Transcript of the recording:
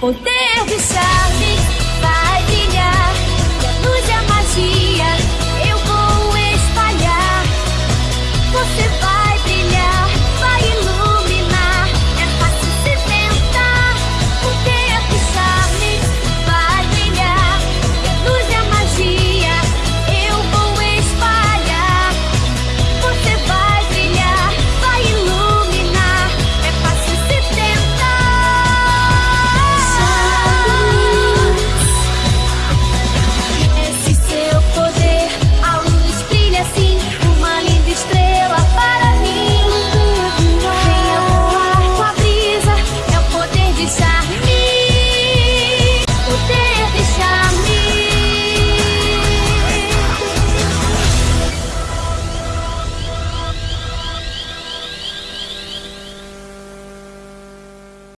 poder observar.